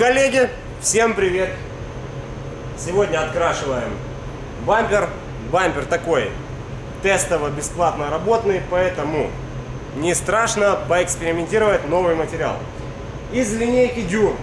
Коллеги, всем привет! Сегодня открашиваем бампер. Бампер такой тестово-бесплатно работный, поэтому не страшно поэкспериментировать новый материал. Из линейки Дюр,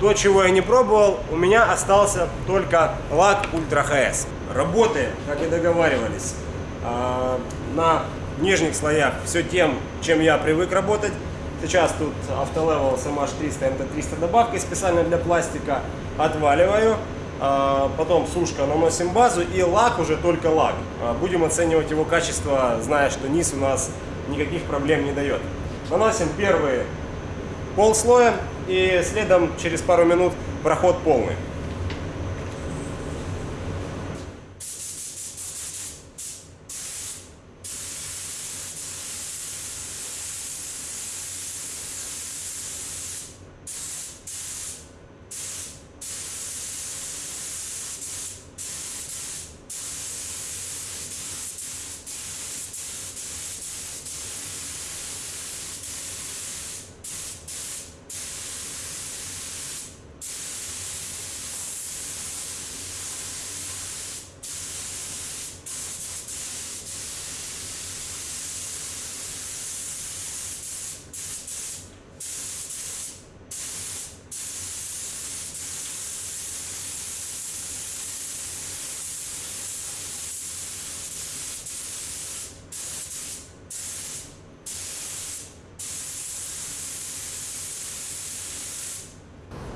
то, чего я не пробовал, у меня остался только лак Ультра ХС. Работаем, как и договаривались, а, на нижних слоях все тем, чем я привык работать. Сейчас тут автолевел SMH300 MT300 добавкой специально для пластика. Отваливаю. А, потом сушка, наносим базу и лак уже только лак. А, будем оценивать его качество, зная, что низ у нас никаких проблем не дает. Наносим первые полслоя и следом через пару минут проход полный.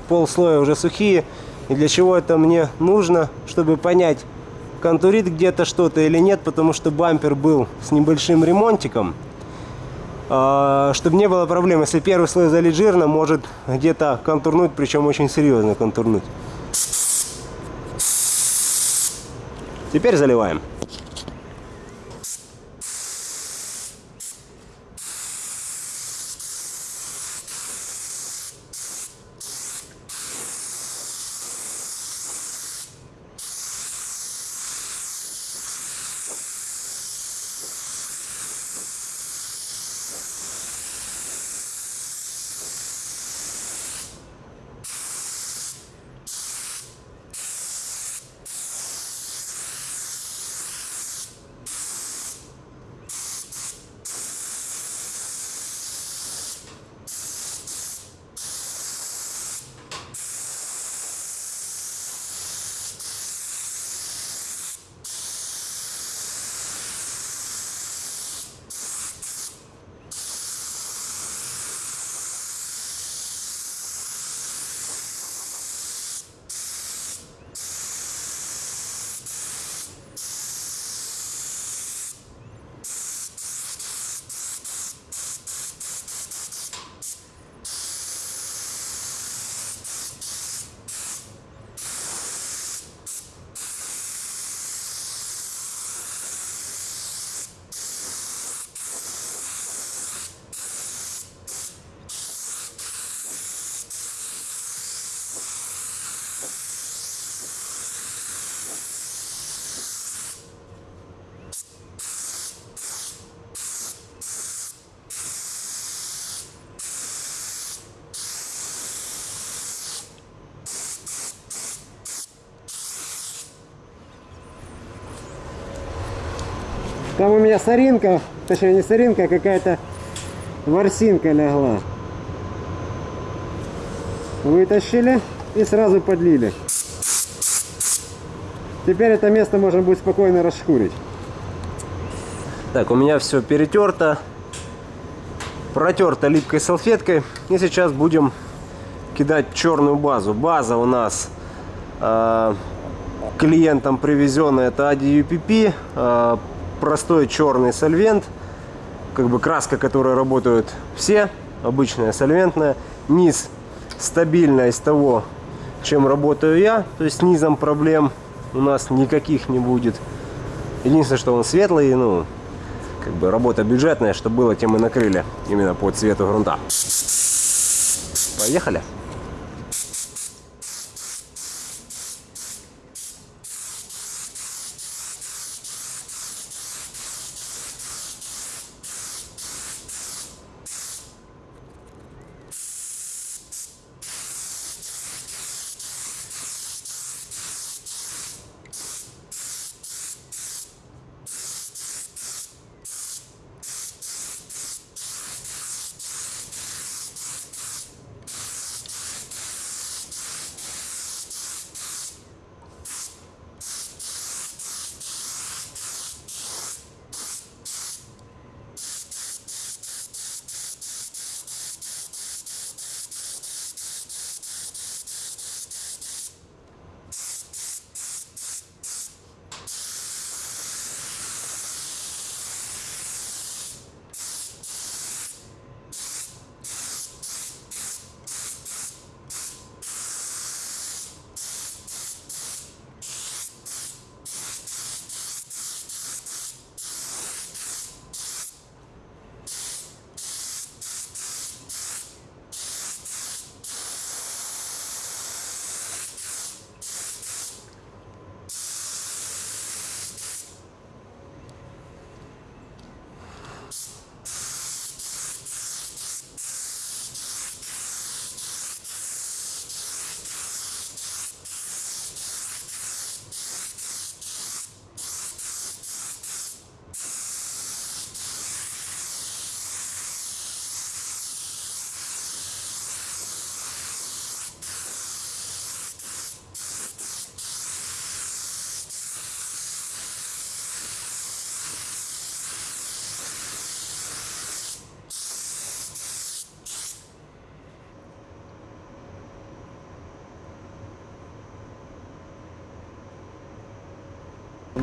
Полслоя уже сухие. И для чего это мне нужно, чтобы понять, контурит где-то что-то или нет, потому что бампер был с небольшим ремонтиком. А, чтобы не было проблем, если первый слой залит жирно, может где-то контурнуть, причем очень серьезно контурнуть. Теперь заливаем. Там у меня соринка, точнее не соринка, а какая-то ворсинка легла. Вытащили и сразу подлили. Теперь это место можно будет спокойно расшкурить. Так, у меня все перетерто, протерто липкой салфеткой. И сейчас будем кидать черную базу. База у нас э, клиентам привезенная, это ADUPP. Э, простой черный сольвент, как бы краска, которой работают все, обычная сольвентная. Низ стабильно из того, чем работаю я, то есть низом проблем у нас никаких не будет. Единственное, что он светлый, ну, как бы работа бюджетная, что было, тем и накрыли именно по цвету грунта. Поехали!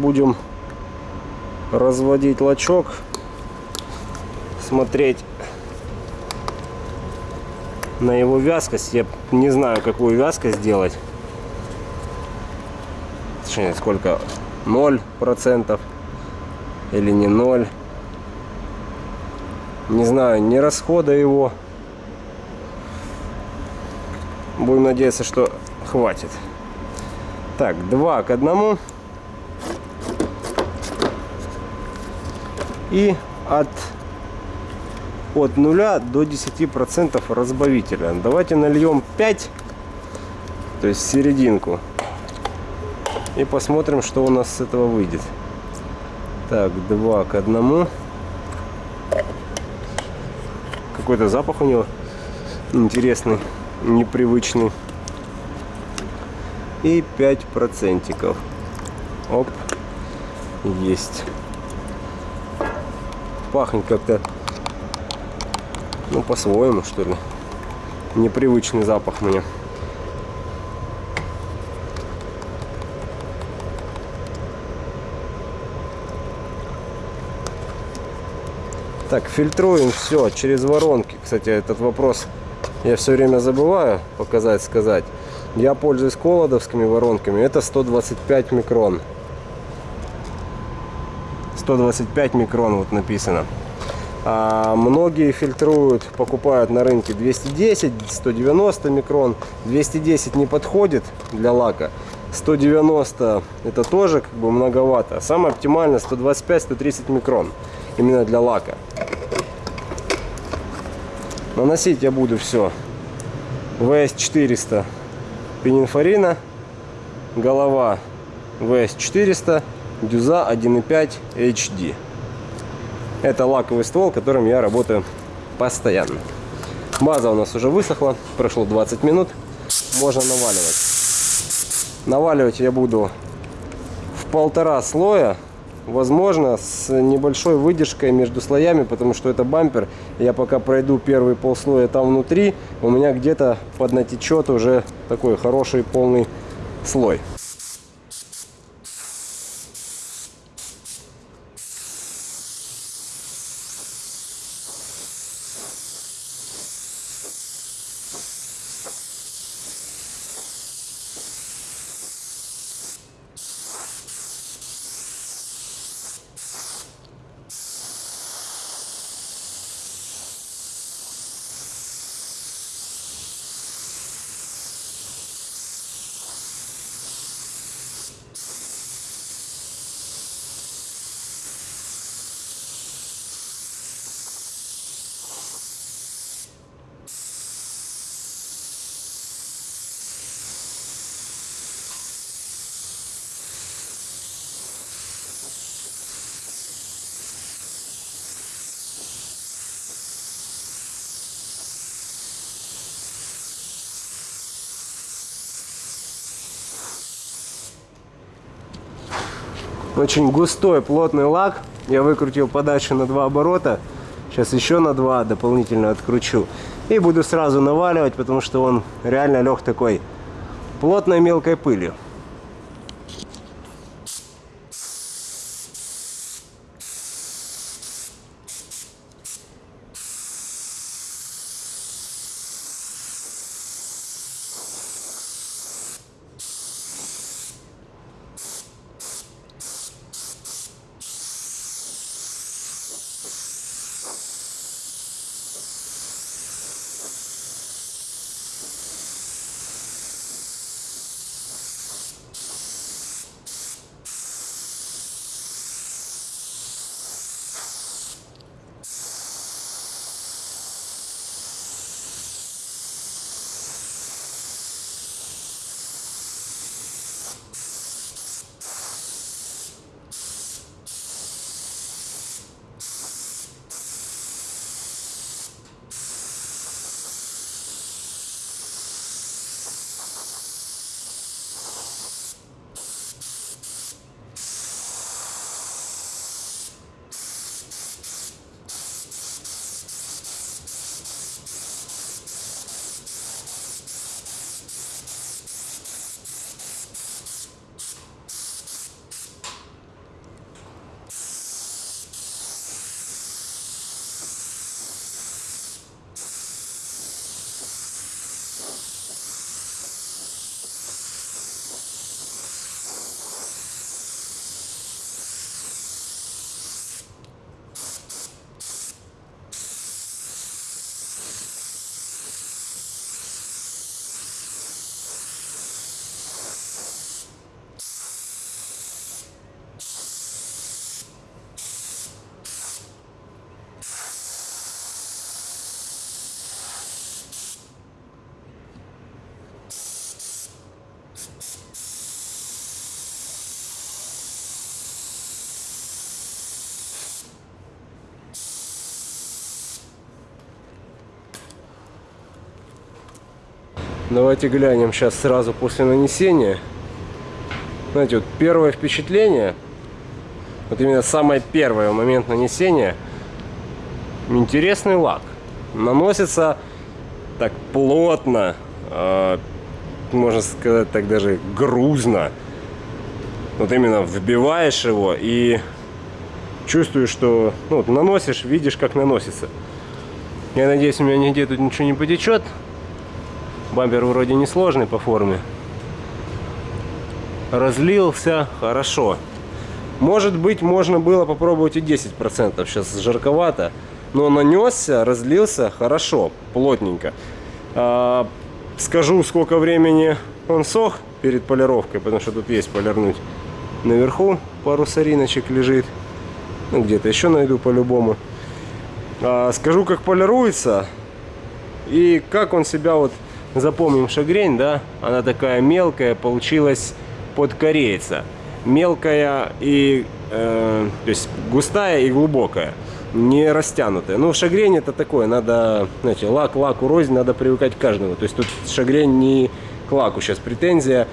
Будем разводить лачок, смотреть на его вязкость. Я не знаю, какую вязкость сделать. Точнее, сколько? 0% или не 0. Не знаю, не расхода его. Будем надеяться, что хватит. Так, 2 к 1. И от, от 0 до 10% разбавителя. Давайте нальем 5, то есть серединку. И посмотрим, что у нас с этого выйдет. Так, 2 к 1. Какой-то запах у него интересный, непривычный. И 5 процентиков. Оп, есть. Пахнет как-то, ну, по-своему, что ли. Непривычный запах мне. Так, фильтруем все через воронки. Кстати, этот вопрос я все время забываю показать, сказать. Я пользуюсь колодовскими воронками. Это 125 микрон. 125 микрон вот написано. А многие фильтруют, покупают на рынке 210, 190 микрон. 210 не подходит для лака. 190 это тоже как бы многовато. Самое оптимально 125-130 микрон именно для лака. Наносить я буду все. VS400 пенинфорина, голова VS400, дюза 1.5 HD. Это лаковый ствол, которым я работаю постоянно. База у нас уже высохла, прошло 20 минут, можно наваливать. Наваливать я буду в полтора слоя возможно, с небольшой выдержкой между слоями, потому что это бампер. Я пока пройду первый полслоя там внутри, у меня где-то поднатечет уже такой хороший полный слой. Очень густой, плотный лак. Я выкрутил подачу на два оборота. Сейчас еще на два дополнительно откручу. И буду сразу наваливать, потому что он реально лег такой плотной мелкой пылью. Давайте глянем сейчас сразу после нанесения. Знаете, вот первое впечатление, вот именно самое первое момент нанесения, интересный лак. Наносится так плотно, э, можно сказать так даже грузно. Вот именно вбиваешь его и чувствуешь, что ну, вот наносишь, видишь, как наносится. Я надеюсь, у меня нигде тут ничего не потечет. Бампер вроде не сложный по форме. Разлился хорошо. Может быть, можно было попробовать и 10%. Сейчас жарковато. Но нанесся, разлился хорошо, плотненько. А, скажу, сколько времени он сох перед полировкой, потому что тут есть полирнуть. Наверху пару сориночек лежит. Ну, где-то еще найду по-любому. А, скажу, как полируется. И как он себя вот запомним шагрень, да, она такая мелкая, получилась под корейца. Мелкая и, э, то есть густая и глубокая, не растянутая. Ну, шагрень это такое, надо, знаете, лак, лак, рознь, надо привыкать к каждому. То есть тут шагрень не к лаку сейчас претензия,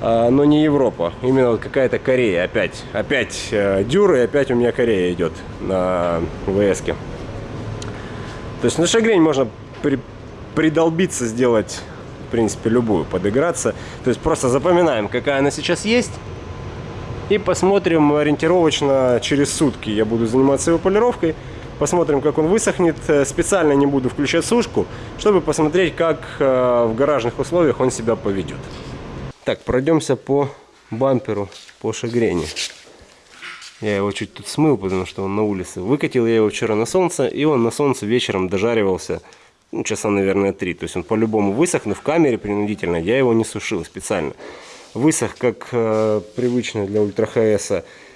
а, но не Европа. Именно вот какая-то Корея опять. Опять э, и опять у меня Корея идет на ВС. То есть на шагрень можно при, придолбиться, сделать, в принципе, любую, подыграться. То есть просто запоминаем, какая она сейчас есть. И посмотрим ориентировочно через сутки. Я буду заниматься его полировкой. Посмотрим, как он высохнет. Э, специально не буду включать сушку, чтобы посмотреть, как э, в гаражных условиях он себя поведет. Так, пройдемся по бамперу, по шагрени. Я его чуть тут смыл, потому что он на улице. Выкатил я его вчера на солнце, и он на солнце вечером дожаривался ну, часа, наверное, три. То есть он по-любому высох, но в камере принудительно. Я его не сушил специально. Высох, как э, привычно для ультра ХС,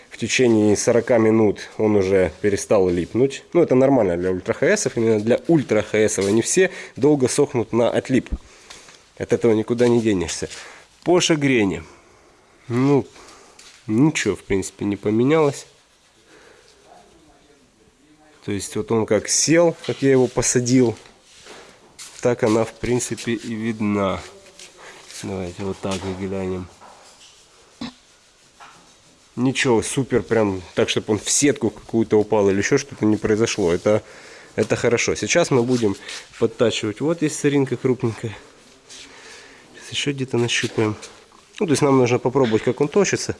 в течение 40 минут он уже перестал липнуть. Ну, это нормально для ультра ХС, именно для ультра ХС. Не все долго сохнут на отлип. От этого никуда не денешься. По шагрене. Ну, ничего, в принципе, не поменялось. То есть вот он как сел, как я его посадил, так она в принципе и видна. Давайте вот так глянем. Ничего, супер, прям так, чтобы он в сетку какую-то упал или еще что-то не произошло. Это, это хорошо. Сейчас мы будем подтачивать. Вот есть соринка крупненькая. Сейчас еще где-то нащупаем. Ну, то есть нам нужно попробовать, как он точится.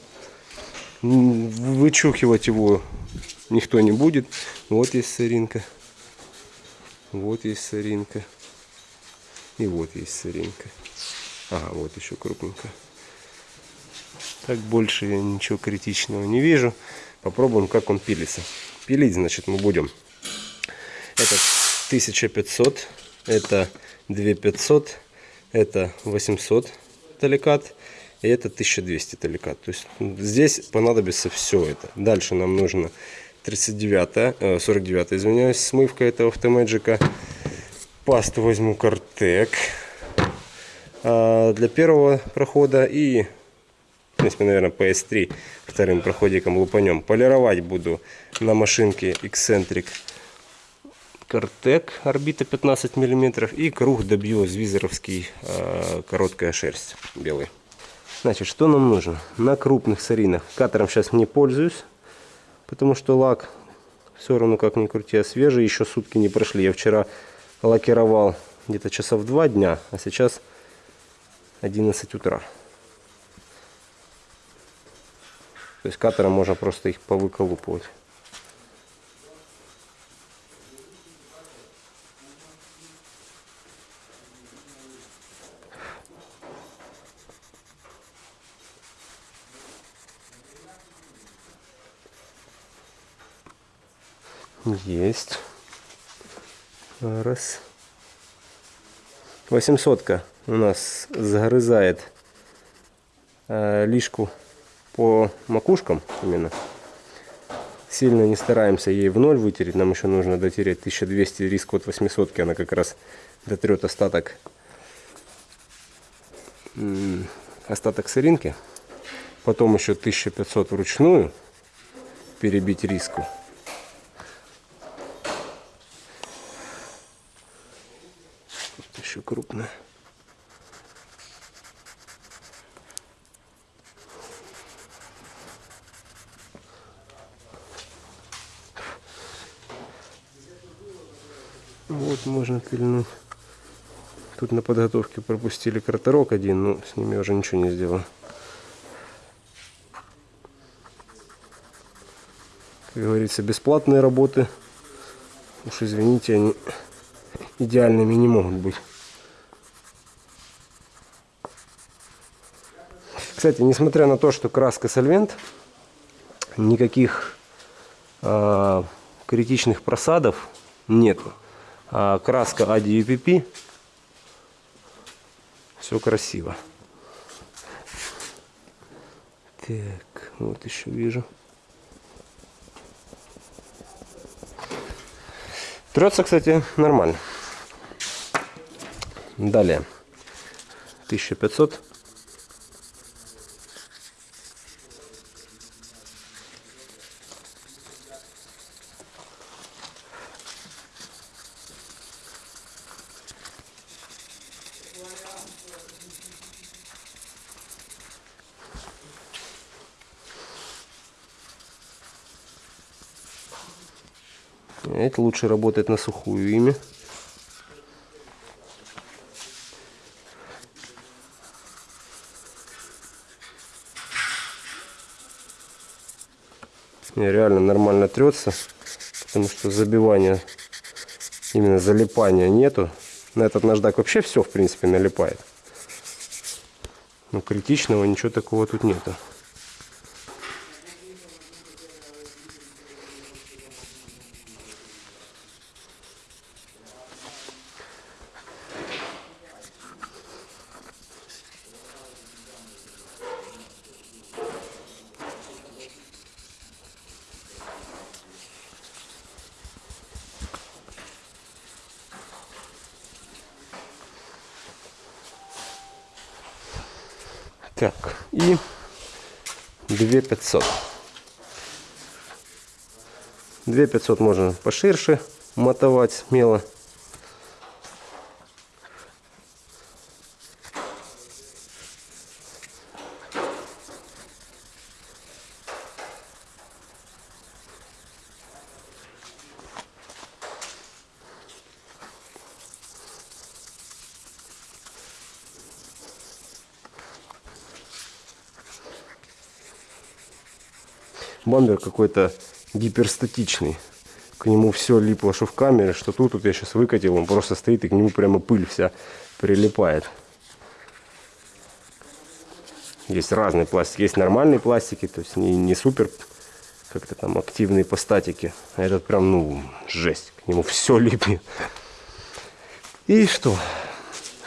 Вычухивать его никто не будет. Вот есть соринка. Вот есть соринка. И вот есть сыренька. Ага, вот еще крупненько. Так больше я ничего критичного не вижу. Попробуем, как он пилится. Пилить, значит, мы будем. Это 1500, это 2500, это 800 таликат и это 1200 таликат. То есть здесь понадобится все это. Дальше нам нужно 39, 49, извиняюсь, смывка этого автомэджика пасту возьму Картек для первого прохода и, в принципе, наверное, PS3 вторым проходиком лупанем. Полировать буду на машинке Eccentric Картек орбита 15 мм и круг добью звизеровский короткая шерсть белый. Значит, что нам нужно? На крупных саринах. Катером сейчас не пользуюсь, потому что лак все равно как ни крути, а свежий. Еще сутки не прошли. Я вчера лакировал где-то часов два дня, а сейчас 11 утра. То есть катером можно просто их повыколупывать. Есть. Раз. 800 у нас загрызает э, лишку по макушкам именно. Сильно не стараемся ей в ноль вытереть. Нам еще нужно дотереть 1200 риск от 800. Она как раз дотрет остаток остаток сыринки. Потом еще 1500 вручную перебить риску. крупно. Вот можно пильнуть. Тут на подготовке пропустили кратерок один, но с ними уже ничего не сделал. Как говорится, бесплатные работы. Уж извините, они идеальными не могут быть. Кстати, несмотря на то, что краска сольвент, никаких э, критичных просадов нету. А краска ADUPP все красиво. Так, вот еще вижу. Трется, кстати, нормально. Далее. 1500. Это лучше работает на сухую ими. Не, реально нормально трется, потому что забивания, именно залипания нету. На этот наждак вообще все, в принципе, налипает. Но критичного ничего такого тут нету. Так, и 2500. 2500 можно поширше мотовать смело. Бамбер какой-то гиперстатичный. К нему все липло, что в камере, что тут. Вот я сейчас выкатил, он просто стоит, и к нему прямо пыль вся прилипает. Есть разные пластики. Есть нормальные пластики, то есть не, не супер как-то там активные по статике. А этот прям, ну, жесть. К нему все липнет. И что?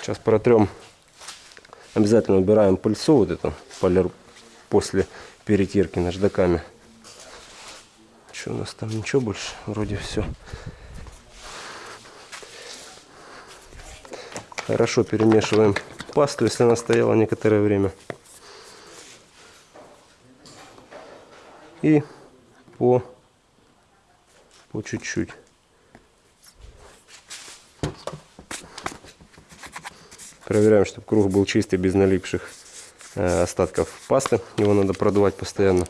Сейчас протрем. Обязательно убираем пыльцу вот эту полир после перетирки наждаками. Что у нас там? Ничего больше. Вроде все. Хорошо перемешиваем пасту, если она стояла некоторое время. И по по чуть-чуть. Проверяем, чтобы круг был чистый, без налипших э, остатков пасты. Его надо продувать постоянно.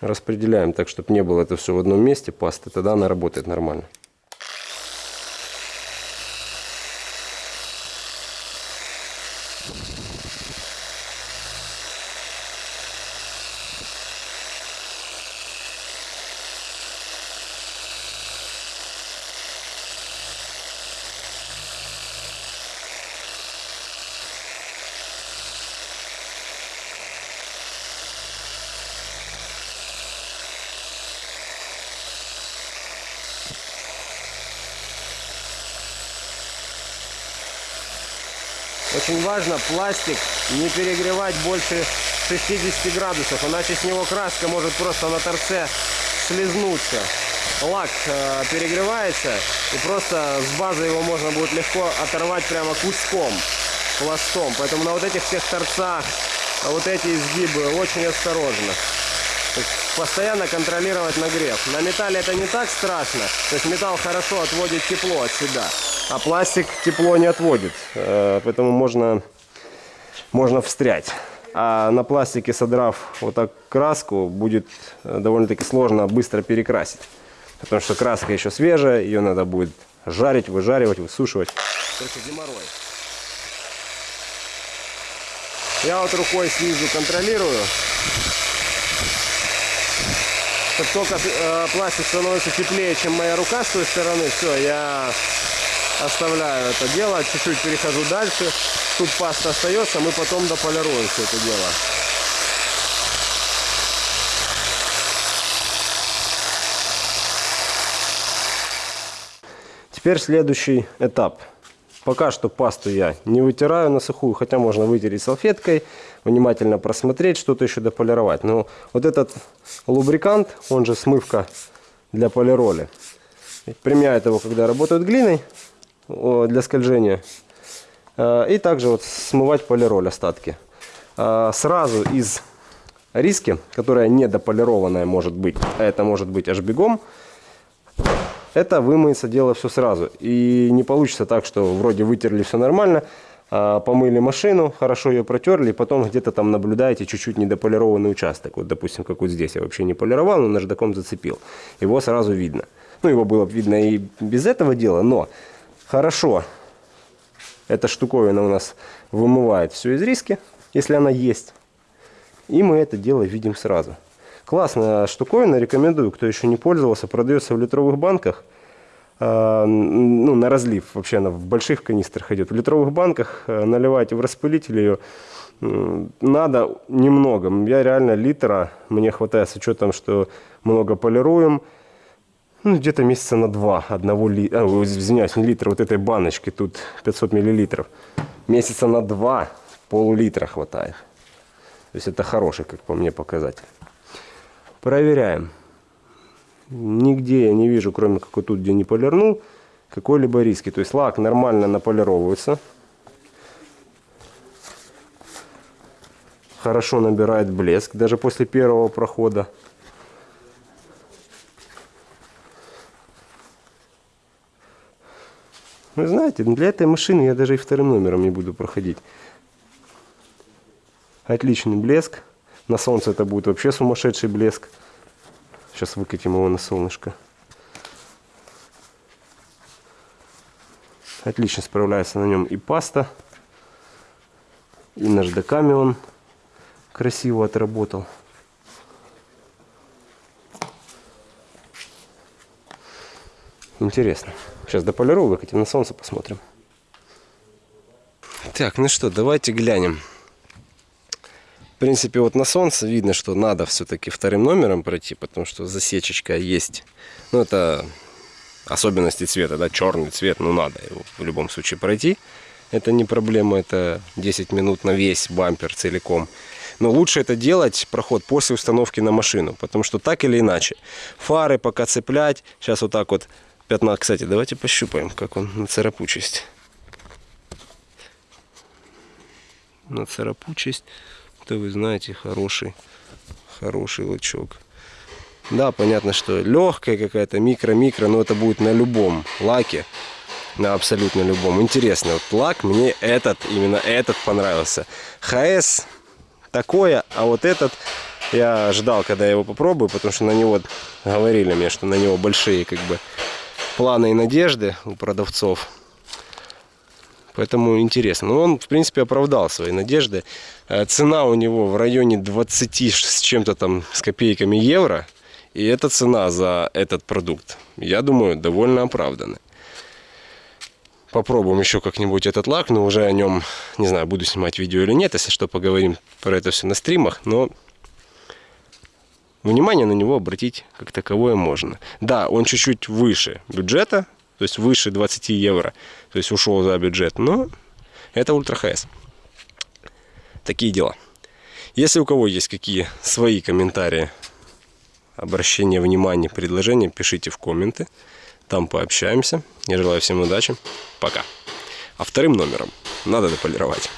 Распределяем так, чтобы не было это все в одном месте пасты, тогда она работает нормально. Очень важно пластик не перегревать больше 60 градусов, иначе с него краска может просто на торце слезнуться. Лак э, перегревается и просто с базы его можно будет легко оторвать прямо куском, пластом. Поэтому на вот этих всех торцах, а вот эти изгибы очень осторожно. Постоянно контролировать нагрев. На металле это не так страшно. То есть металл хорошо отводит тепло от себя. А пластик тепло не отводит. Э, поэтому можно можно встрять. А на пластике, содрав вот так краску, будет э, довольно-таки сложно быстро перекрасить. Потому что краска еще свежая, ее надо будет жарить, выжаривать, высушивать. Только геморрой. Я вот рукой снизу контролирую. Как только э, пластик становится теплее, чем моя рука с той стороны, все, я оставляю это дело, чуть-чуть перехожу дальше. Тут паста остается, мы потом дополируем все это дело. Теперь следующий этап. Пока что пасту я не вытираю на сухую, хотя можно вытереть салфеткой, внимательно просмотреть, что-то еще дополировать. Но вот этот лубрикант, он же смывка для полироли, применяют его, когда работают глиной для скольжения. А, и также вот смывать полироль остатки. А, сразу из риски, которая недополированная может быть, а это может быть аж бегом, это вымыется дело все сразу. И не получится так, что вроде вытерли все нормально, а, помыли машину, хорошо ее протерли, и потом где-то там наблюдаете чуть-чуть недополированный участок. Вот, допустим, как вот здесь я вообще не полировал, но наждаком зацепил. Его сразу видно. Ну, его было видно и без этого дела, но хорошо эта штуковина у нас вымывает все из риски, если она есть. И мы это дело видим сразу. Классная штуковина, рекомендую, кто еще не пользовался. Продается в литровых банках. Э, ну, на разлив вообще она в больших канистрах идет. В литровых банках э, наливайте в распылитель ее. Надо немного. Я реально литра, мне хватает с учетом, что много полируем. Ну, где-то месяца на два одного ли... а, извиняюсь, не литра, вот этой баночки, тут 500 миллилитров. Месяца на два пол-литра хватает. То есть это хороший, как по мне, показатель. Проверяем. Нигде я не вижу, кроме как вот тут, где не полирнул, какой-либо риски. То есть лак нормально наполировывается. Хорошо набирает блеск, даже после первого прохода. Вы знаете, для этой машины я даже и вторым номером не буду проходить. Отличный блеск. На солнце это будет вообще сумасшедший блеск. Сейчас выкатим его на солнышко. Отлично справляется на нем и паста, и наждаками он красиво отработал. Интересно. Сейчас дополирую, выкатим на солнце, посмотрим. Так, ну что, давайте глянем. В принципе, вот на солнце видно, что надо все-таки вторым номером пройти, потому что засечечка есть. Ну, это особенности цвета, да, черный цвет, ну, надо его в любом случае пройти. Это не проблема, это 10 минут на весь бампер целиком. Но лучше это делать, проход, после установки на машину, потому что так или иначе. Фары пока цеплять, сейчас вот так вот пятна. Кстати, давайте пощупаем, как он на царапучесть. На царапучесть это вы знаете хороший хороший лучок. Да понятно что легкая какая-то микро-микро но это будет на любом лаке на абсолютно любом. Интересно вот лак мне этот именно этот понравился. Хс такое а вот этот я ждал когда я его попробую потому что на него говорили мне что на него большие как бы планы и надежды у продавцов Поэтому интересно. Но он, в принципе, оправдал свои надежды. Э, цена у него в районе 20 с чем-то там, с копейками евро. И эта цена за этот продукт, я думаю, довольно оправданная. Попробуем еще как-нибудь этот лак, но уже о нем, не знаю, буду снимать видео или нет, если что, поговорим про это все на стримах, но внимание на него обратить как таковое можно. Да, он чуть-чуть выше бюджета, то есть выше 20 евро, то есть ушел за бюджет, но это ультра ХС. Такие дела. Если у кого есть какие свои комментарии, обращения внимания, предложения, пишите в комменты. Там пообщаемся. Я желаю всем удачи. Пока. А вторым номером надо дополировать.